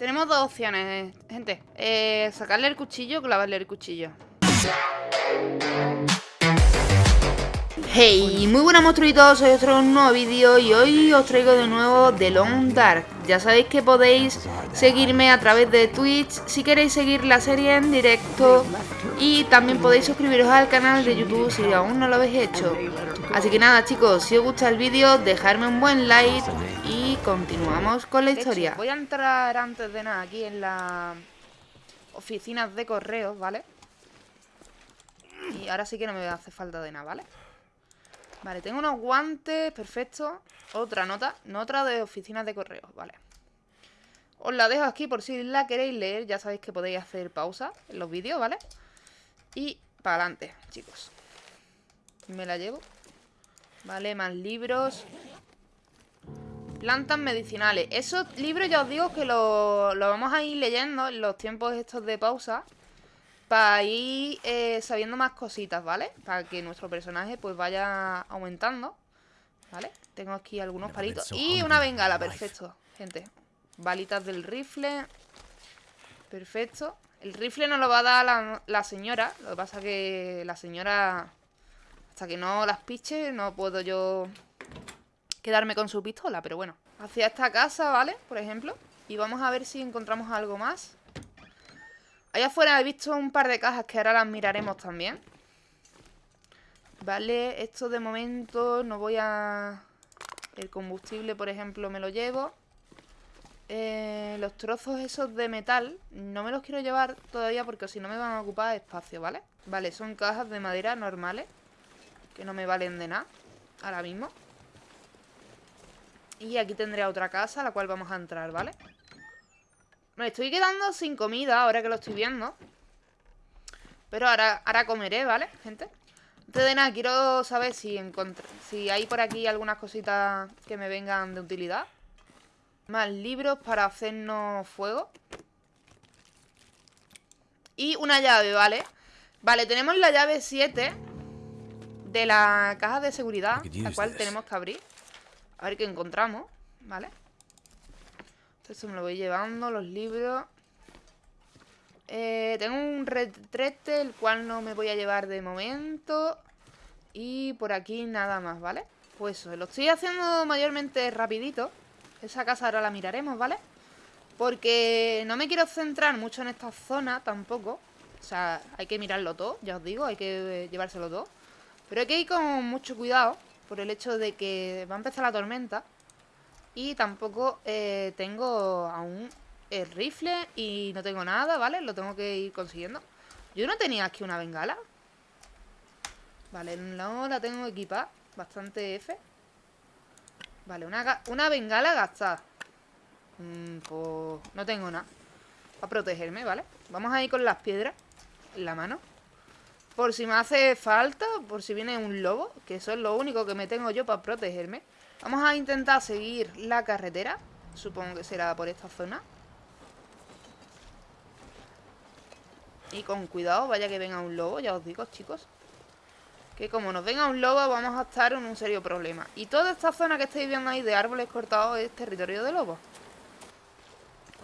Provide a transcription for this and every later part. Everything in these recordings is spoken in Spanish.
Tenemos dos opciones, gente. Eh, sacarle el cuchillo o clavarle el cuchillo. Hey, muy buenas monstruitos, soy otro nuevo vídeo y hoy os traigo de nuevo The Long Dark. Ya sabéis que podéis seguirme a través de Twitch si queréis seguir la serie en directo y también podéis suscribiros al canal de YouTube si aún no lo habéis hecho. Así que nada chicos, si os gusta el vídeo, dejadme un buen like continuamos con la historia. voy a entrar antes de nada aquí en las oficinas de correos, ¿vale? Y ahora sí que no me hace falta de nada, ¿vale? Vale, tengo unos guantes, perfecto Otra nota, nota de oficinas de correos, vale Os la dejo aquí por si la queréis leer Ya sabéis que podéis hacer pausa en los vídeos, ¿vale? Y para adelante, chicos Me la llevo Vale, más libros Plantas medicinales Esos libros ya os digo que lo, lo vamos a ir leyendo en los tiempos estos de pausa para ir eh, sabiendo más cositas, ¿vale? Para que nuestro personaje pues vaya aumentando, ¿vale? Tengo aquí algunos palitos y una bengala, perfecto, gente. Balitas del rifle, perfecto. El rifle nos lo va a dar la, señora, lo que pasa que la señora, hasta que no las piche, no puedo yo quedarme con su pistola, pero bueno. Hacia esta casa, ¿vale? Por ejemplo. Y vamos a ver si encontramos algo más. Allá afuera he visto un par de cajas que ahora las miraremos también. Vale, esto de momento no voy a... El combustible, por ejemplo, me lo llevo. Eh, los trozos esos de metal no me los quiero llevar todavía porque si no me van a ocupar espacio, ¿vale? Vale, son cajas de madera normales que no me valen de nada ahora mismo. Y aquí tendré otra casa a la cual vamos a entrar, ¿vale? me estoy quedando sin comida ahora que lo estoy viendo. Pero ahora, ahora comeré, ¿vale, gente? Antes de nada, quiero saber si, si hay por aquí algunas cositas que me vengan de utilidad. Más libros para hacernos fuego. Y una llave, ¿vale? Vale, tenemos la llave 7 de la caja de seguridad, la cual tenemos que abrir. A ver qué encontramos, ¿vale? Esto me lo voy llevando, los libros. Eh, tengo un retrete, el cual no me voy a llevar de momento. Y por aquí nada más, ¿vale? Pues eso, lo estoy haciendo mayormente rapidito. Esa casa ahora la miraremos, ¿vale? Porque no me quiero centrar mucho en esta zona tampoco. O sea, hay que mirarlo todo, ya os digo, hay que llevárselo todo. Pero hay que ir con mucho cuidado por el hecho de que va a empezar la tormenta. Y tampoco eh, tengo aún el rifle y no tengo nada, ¿vale? Lo tengo que ir consiguiendo. Yo no tenía aquí una bengala. Vale, no la tengo equipada. Bastante F. Vale, una, una bengala gastada. Mm, pues no tengo nada. Para protegerme, ¿vale? Vamos a ir con las piedras en la mano. Por si me hace falta, por si viene un lobo, que eso es lo único que me tengo yo para protegerme. Vamos a intentar seguir la carretera. Supongo que será por esta zona. Y con cuidado, vaya que venga un lobo, ya os digo, chicos. Que como nos venga un lobo vamos a estar en un serio problema. Y toda esta zona que estáis viendo ahí de árboles cortados es territorio de lobos.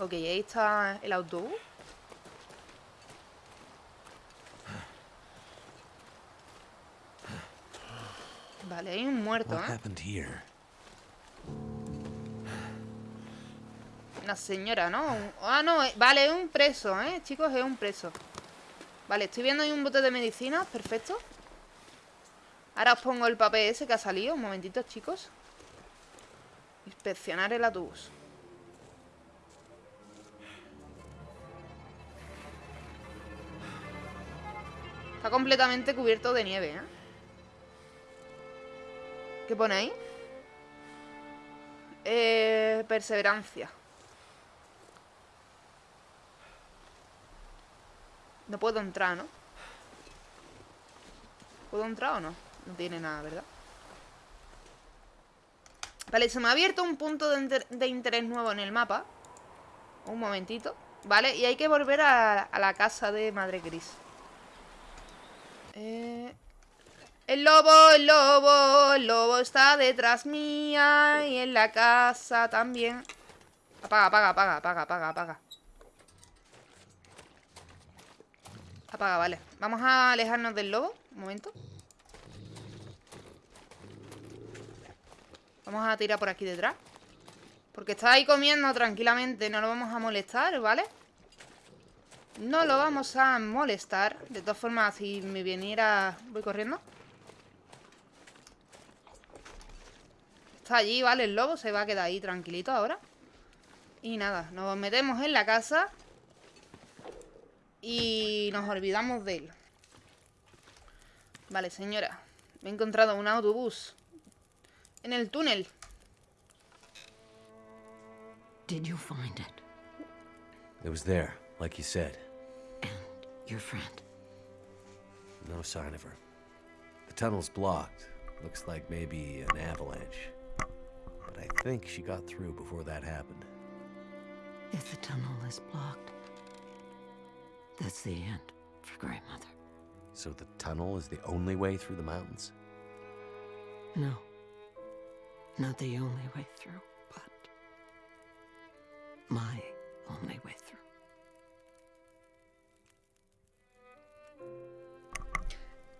Ok, ahí está el autobús. Vale, hay un muerto, ¿eh? Una señora, ¿no? Ah, no, eh, vale, es un preso, ¿eh? Chicos, es un preso Vale, estoy viendo ahí un bote de medicina Perfecto Ahora os pongo el papel ese que ha salido Un momentito, chicos Inspeccionar el autobús Está completamente cubierto de nieve, ¿eh? ¿Qué pone ahí? Eh, perseverancia No puedo entrar, ¿no? ¿Puedo entrar o no? No tiene nada, ¿verdad? Vale, se me ha abierto un punto de, interés nuevo en el mapa Un momentito Vale, y hay que volver a, la casa de Madre Gris eh... El lobo, el lobo, el lobo está detrás mía Y en la casa también Apaga, apaga, apaga, apaga, apaga, apaga. Apaga, vale. Vamos a alejarnos del lobo. Un momento. Vamos a tirar por aquí detrás. Porque está ahí comiendo tranquilamente. No lo vamos a molestar, ¿vale? No lo vamos a molestar. De todas formas, si me viniera... Voy corriendo. Está allí, ¿vale? El lobo se va a quedar ahí tranquilito ahora. Y nada, nos metemos en la casa. Y nos olvidamos de él. Vale, señora. Me he encontrado un autobús. En el túnel. Did you find it? It was there, like you said. And your friend? No sign of her. The tunnel's blocked. Looks like maybe an avalanche. But I think she got through before that happened. If the tunnel is blocked, that's the end for Grey Mother. So the tunnel is the only way through the mountains? No. Not the only way through, but my only way through.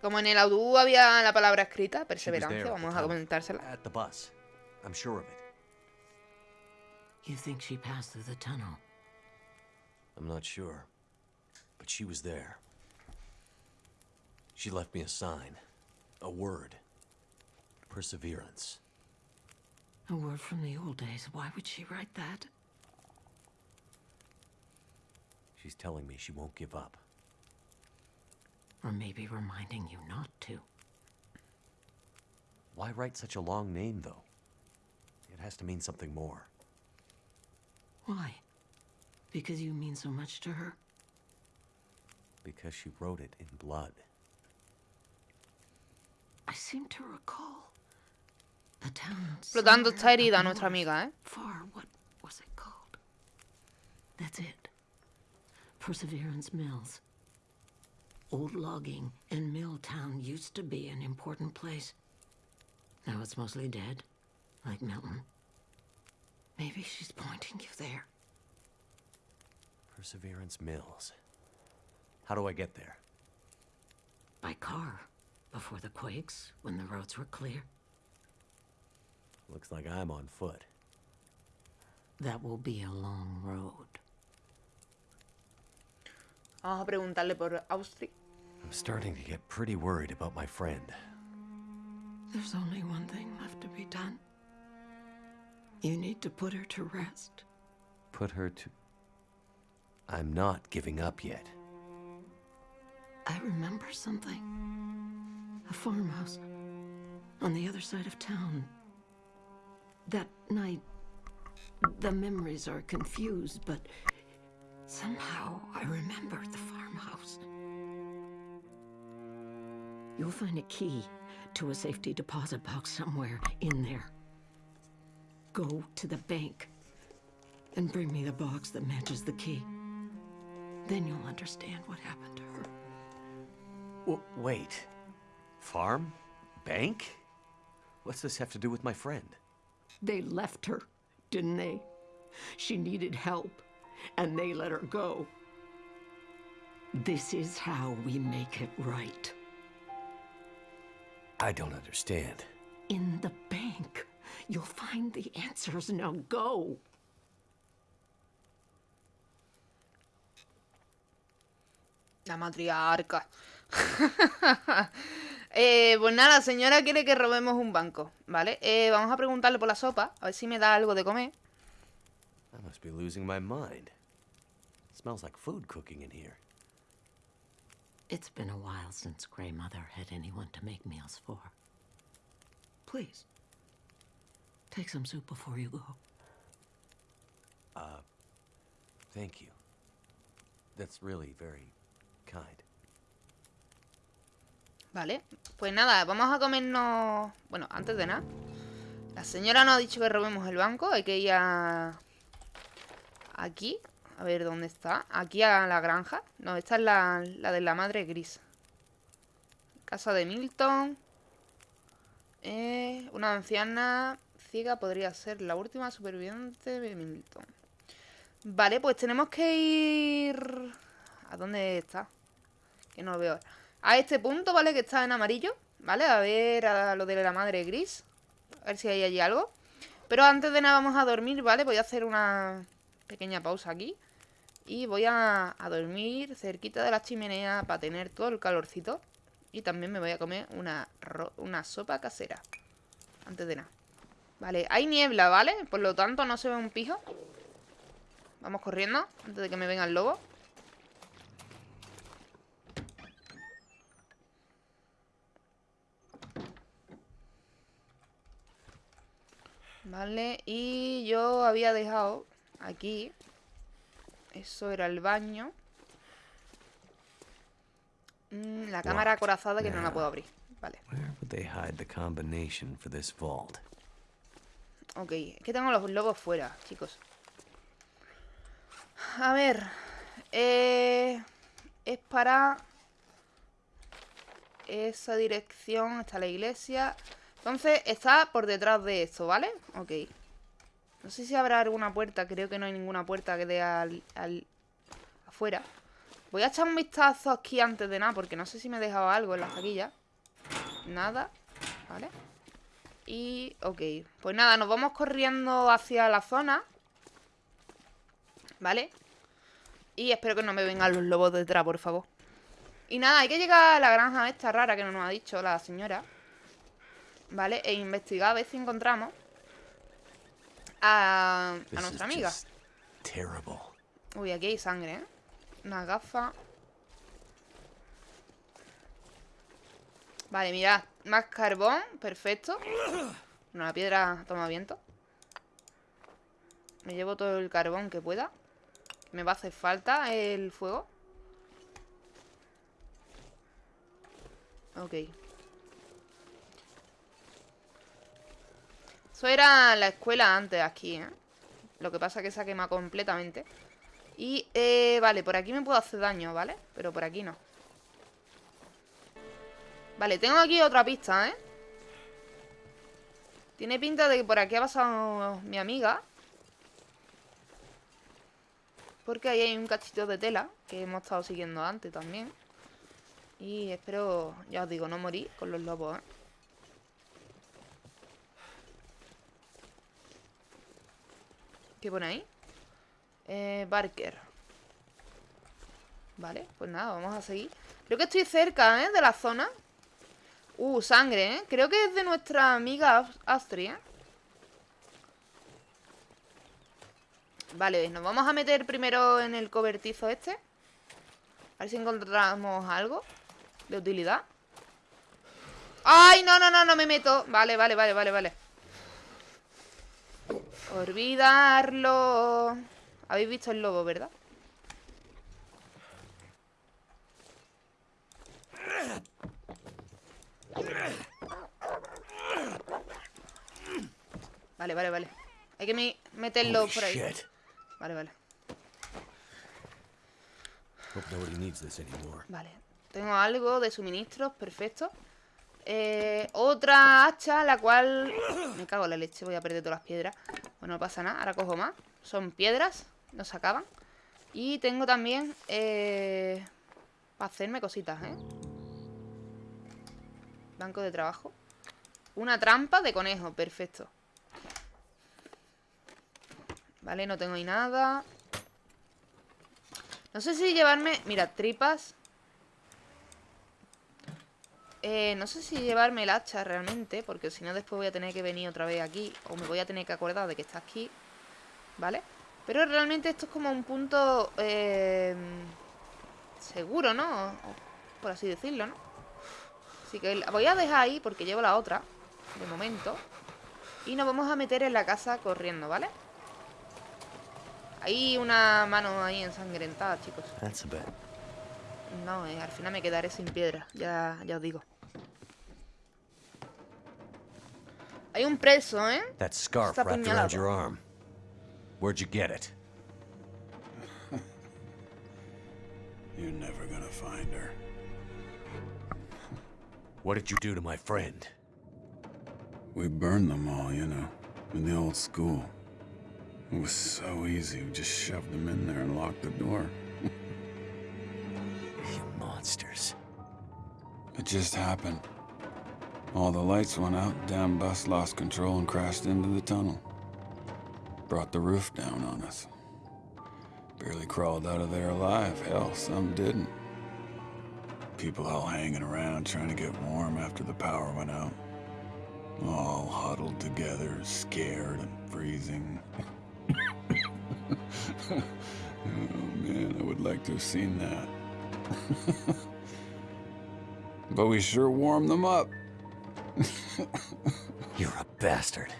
Como en el autobús había la palabra escrita, perseverancia, there at the vamos a comentársela. At the bus. I'm sure of it. You think she passed through the tunnel? I'm not sure. But she was there. She left me a sign. A word. Perseverance. A word from the old days. Why would she write that? She's telling me she won't give up. Or maybe reminding you not to. Why write such a long name, though? It has to mean something more. Why? Because you mean so much to her? Because she wrote it in blood. I seem to recall the town. Por lo tanto, está herida nuestra amiga, ¿eh? Far, what was it called? That's it. Perseverance Mills. Old logging and mill town used to be an important place. Now it's mostly dead, like Milton. Maybe she's pointing you there. Perseverance Mills. How do I get there? By car, before the quakes, when the roads were clear. Looks like I'm on foot. That will be a long road. Vamos a preguntarle por Austri. I'm starting to get pretty worried about my friend. There's only one thing left to be done. You need to put her to rest. Put her to. I'm not giving up yet. I remember something. A farmhouse on the other side of town. That night, the memories are confused, but somehow I remember the farmhouse. You'll find a key to a safety deposit box somewhere in there. Go to the bank and bring me the box that matches the key. Then you'll understand what happened to her. W- wait. Farm? Bank? What's this have to do with my friend? They left her, didn't they? She needed help, and they let her go. This is how we make it right. I don't understand. In the bank, you'll find the answers. Now go. La matriarca. eh, pues nada, la señora quiere que robemos un banco, ¿vale? Eh, vamos a preguntarle por la sopa, a ver si me da algo de comer. I must be losing my mind. smells like food cooking in here. It's been a while since Grey Mother had anyone to make meals for. Please, take some soup before you go. Thank you. That's really very kind. Vale, pues nada, vamos a comernos... Bueno, antes de nada. La señora nos ha dicho que robemos el banco. Hay que ir a... Aquí. A ver, ¿dónde está? Aquí a la granja. No, esta es la, la de la madre gris. Casa de Milton. Eh, una anciana ciega podría ser la última superviviente de Milton. Vale, pues tenemos que ir... ¿A dónde está? Que no lo veo. A este punto, ¿vale? Que está en amarillo. ¿Vale? A ver a lo de la madre gris. A ver si hay allí algo. Pero antes de nada vamos a dormir, ¿vale? Voy a hacer una pequeña pausa aquí. Y voy a, dormir cerquita de la chimenea para tener todo el calorcito. Y también me voy a comer una, una sopa casera. Antes de nada. Vale, hay niebla, ¿vale? Por lo tanto no se ve un pijo. Vamos corriendo antes de que me venga el lobo. Vale, y yo había dejado aquí Eso era el baño mm, La cámara acorazada que no la puedo abrir Vale Ok, es que tengo los lobos fuera, chicos A ver eh, Es para Esa dirección Está la iglesia entonces está por detrás de esto, ¿vale? Ok. No sé si habrá alguna puerta. Creo que no hay ninguna puerta que dé al, afuera. Voy a echar un vistazo aquí antes de nada. Porque no sé si me he dejado algo en la taquilla. Nada. ¿Vale? Y... Ok. Pues nada, nos vamos corriendo hacia la zona. ¿Vale? Y espero que no me vengan los lobos detrás, por favor. Y nada, hay que llegar a la granja esta rara que nos ha dicho la señora. ¿Vale? E investigar a ver si encontramos a, a nuestra amiga. Uy, aquí hay sangre, ¿eh? Una gafa. Vale, mirad. Más carbón. Perfecto. La piedra toma viento. Me llevo todo el carbón que pueda. Me va a hacer falta el fuego. Ok. Eso era la escuela antes aquí, ¿eh? Lo que pasa es que se ha quemado completamente. Y, eh, vale, por aquí me puedo hacer daño, ¿vale? Pero por aquí no. Vale, tengo aquí otra pista, ¿eh? Tiene pinta de que por aquí ha pasado mi amiga. Porque ahí hay un cachito de tela que hemos estado siguiendo antes también. Y espero, ya os digo, no morir con los lobos, ¿eh? ¿Qué pone ahí? Eh, Barker. Vale, pues nada, vamos a seguir. Creo que estoy cerca, ¿eh? De la zona. Uh, sangre, ¿eh? Creo que es de nuestra amiga Astria. ¿eh? Vale, nos vamos a meter primero en el cobertizo este. A ver si encontramos algo de utilidad. ¡Ay, no, no, no, no me meto! Vale, vale, vale, vale, vale. Olvidarlo. Habéis visto el lobo, ¿verdad? Vale, vale, vale. Hay que meterlo por ahí. Vale, vale. Vale. Tengo algo de suministros, perfecto. Eh, otra hacha, la cual... Me cago en la leche, voy a perder todas las piedras. Bueno, no pasa nada, ahora cojo más. Son piedras, no se acaban. Y tengo también... Eh, para hacerme cositas, ¿eh? Banco de trabajo. Una trampa de conejo, perfecto. Vale, no tengo ahí nada. No sé si llevarme... Mira, tripas eh, no sé si llevarme el hacha realmente, porque si no después voy a tener que venir otra vez aquí, o me voy a tener que acordar de que está aquí, ¿vale? Pero realmente esto es como un punto eh, seguro, ¿no? por así decirlo, ¿no? Así que la voy a dejar ahí porque llevo la otra, de momento. Y nos vamos a meter en la casa corriendo, ¿vale? Hay una mano ahí ensangrentada, chicos. No, eh, al final me quedaré sin piedra, ya, ya os digo. Hay un preso, ¿eh? That scarf wrapped around your arm. Where'd you get it? You're never gonna find her. What did you do to my friend? We burned them all, you know, in the old school. It was so easy. We just shoved them in there and locked the door. You monsters. It just happened. All the lights went out, damn bus lost control and crashed into the tunnel. Brought the roof down on us. Barely crawled out of there alive. Hell, some didn't. People all hanging around trying to get warm after the power went out. All huddled together, scared and freezing. oh man, I would like to have seen that. but we sure warmed them up. You're a bastard.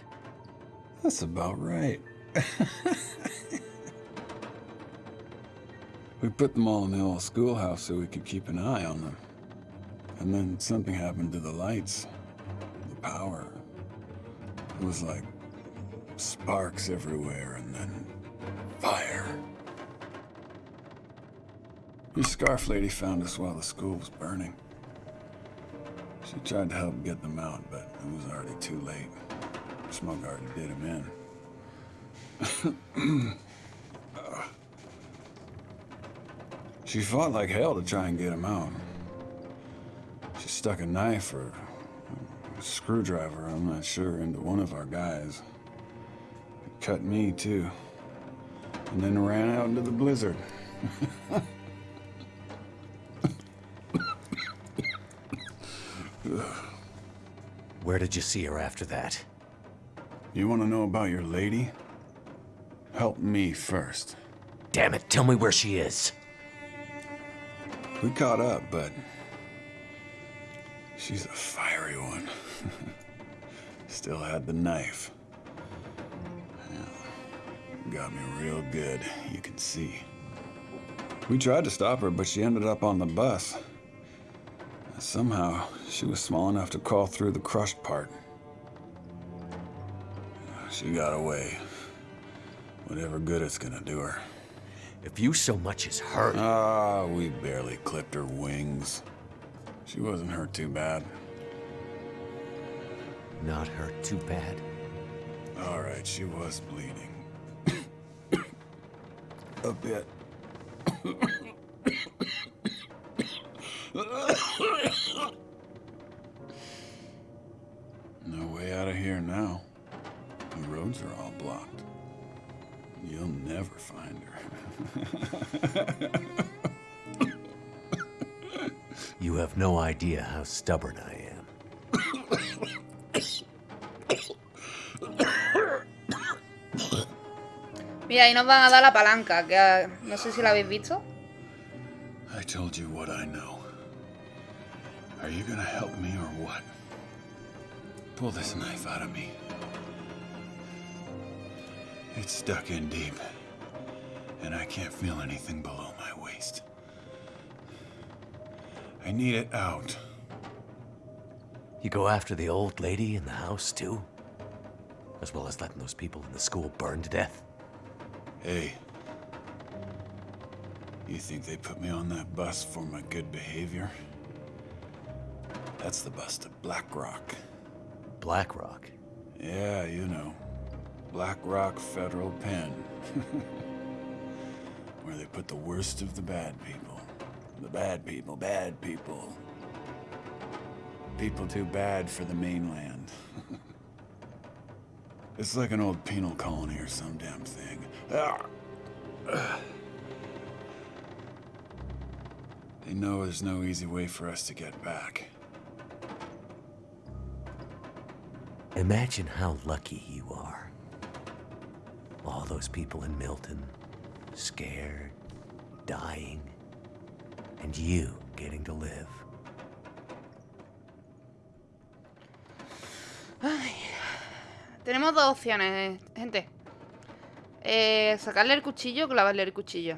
That's about right. we put them all in the old schoolhouse so we could keep an eye on them. And then something happened to the lights, the power. It was like sparks everywhere and then fire. Your scarf lady found us while the school was burning. She tried to help get them out, but it was already too late. Smoke already did him in. she fought like hell to try and get him out. She stuck a knife or a screwdriver, I'm not sure, into one of our guys. It cut me, too. And then ran out into the blizzard. Where did you see her after that? You want to know about your lady? Help me first. Damn it, tell me where she is. We caught up, but she's a fiery one. Still had the knife. Got me real good, you can see. We tried to stop her, but she ended up on the bus. Somehow, she was small enough to crawl through the crushed part. She got away. Whatever good it's gonna do her. If you so much as hurt. Ah, we barely clipped her wings. She wasn't hurt too bad. Not hurt too bad. All right, she was bleeding. A bit. no way out of here now. The roads are all blocked. You'll never find her. You have no idea how stubborn I am. Mira, ahí nos van a dar la palanca, que ah, no sé si la habéis visto. I told you what I know. Are you gonna help me or what? Pull this knife out of me. It's stuck in deep, and I can't feel anything below my waist. I need it out. You go after the old lady in the house, too? As well as letting those people in the school burn to death? Hey. You think they put me on that bus for my good behavior? That's the bus to Black Rock. Blackrock. Yeah, you know. Black Rock Federal Pen. Where they put the worst of the bad people. The bad people, bad people. People too bad for the mainland. it's like an old penal colony or some damn thing. Ah. They know there's no easy way for us to get back. Imagine how lucky you are. All those people in Milton, scared, dying, and you getting to live. Tenemos dos opciones, gente. Eh, sacarle el cuchillo o clavarle el cuchillo.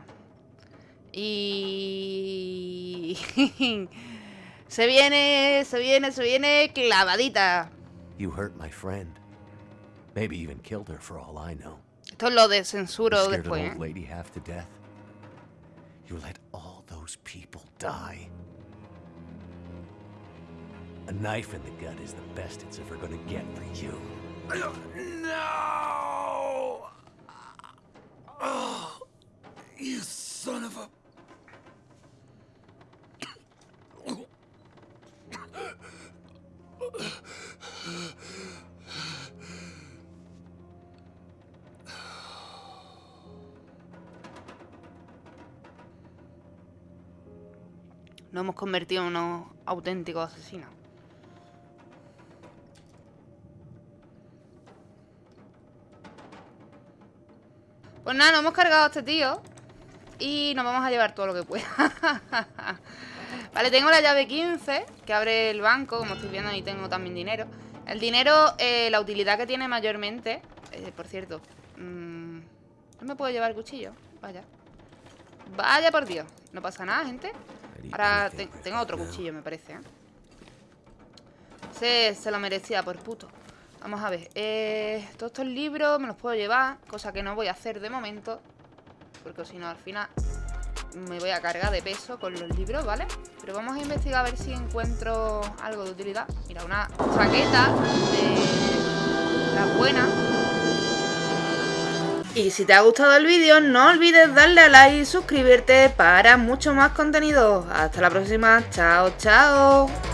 Y... se viene, se viene, se viene clavadita. You hurt my friend. Maybe even killed her for all I know. Esto lo de censuro scared después. old lady half to death. You let all those people die. A knife in the gut is the best it's ever gonna get for you. No! You son of a. Nos hemos convertido en unos auténticos asesinos. Pues nada, nos hemos cargado a este tío Y nos vamos a llevar todo lo que pueda. Vale, tengo la llave 15 Que abre el banco, como estoy viendo Ahí tengo también dinero. El dinero, eh, la utilidad que tiene mayormente eh, Por cierto mmm, No me puedo llevar el cuchillo Vaya. Vaya por Dios No pasa nada, gente Ahora te tengo otro cuchillo, me parece, ¿eh? Se, se lo merecía por puto. Vamos a ver eh, Todos estos libros me los puedo llevar Cosa que no voy a hacer de momento Porque si no al final Me voy a cargar de peso con los libros, ¿vale? Pero vamos a investigar a ver si encuentro Algo de utilidad. Mira, una chaqueta De la buena y si te ha gustado el vídeo, no olvides darle a like y suscribirte para mucho más contenido. Hasta la próxima. Chao, chao.